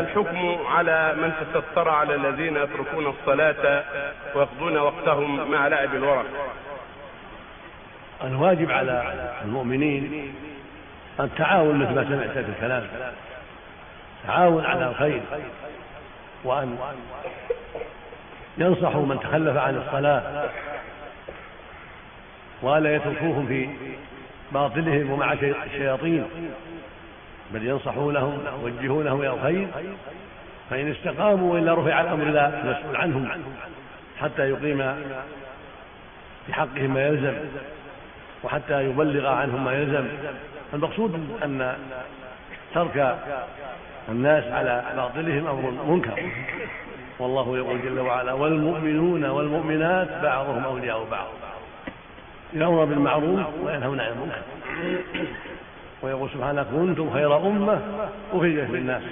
الحكم على من تستر على الذين يتركون الصلاة ويقضون وقتهم مع لعب الورق. الواجب على المؤمنين التعاون مثل ما سمعت في الكلام. تعاون على الخير وأن ينصحوا من تخلف عن الصلاة ولا يتركوهم في باطلهم ومع الشياطين. بل ينصحونهم يوجهونهم إلى الخير فإن استقاموا والا رفع الأمر إلى المسؤول عنهم حتى يقيم في حقهم ما يلزم وحتى يبلغ عنهم ما يلزم. المقصود أن ترك الناس على باطلهم أمر منكر. والله يقول جل وعلا والمؤمنون والمؤمنات بعضهم أولياء بعض. يأمر بالمعروف وينهون عن المنكر. ويقول سبحانه كنتم خير أمة أخرجت للناس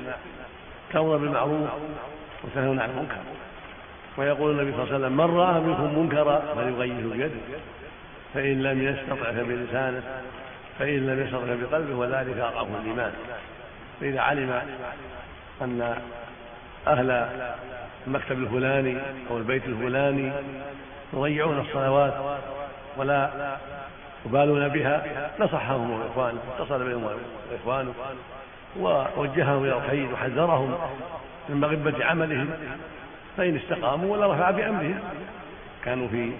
تأمر بالمعروف وتنهون عن المنكر. ويقول النبي صلى الله عليه وسلم من رأى منكم منكرا فليغيره بيده. فإن لم يستطع فبلسانه فإن لم يستطع بقلبه وذلك أضعف الإيمان. فإذا علم أن أهل المكتب الفلاني أو البيت الفلاني يضيعون الصلوات ولا يبالون بها نصحهم اخوانه اتصل بهم اخوانه ووجههم إلى الخير وحذرهم من مغبة عملهم فإن استقاموا ولا رفع بأمرهم. كانوا في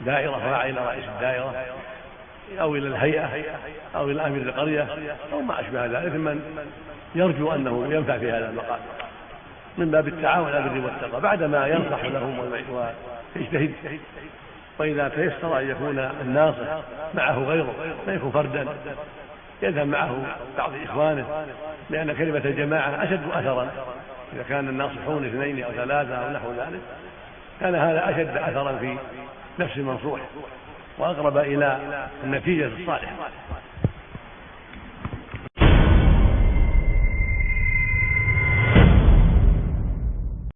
دائرة فرع إلى رئيس الدائرة أو إلى الهيئة أو إلى أمير القرية أو ما أشبه ذلك من يرجو أنه ينفع في هذا المقام من باب التعاون على البر والتقوى. بعدما ينصح لهم ويجتهد وإذا تيسر أن يكون الناصح معه غيره لا يكون فردا. يذهب معه بعض إخوانه لأن كلمة الجماعة أشد أثرا. إذا كان الناصحون اثنين أو ثلاثة أو نحو ذلك كان هذا أشد أثرا في نفس المنصوح وأقرب إلى النتيجة الصالحة.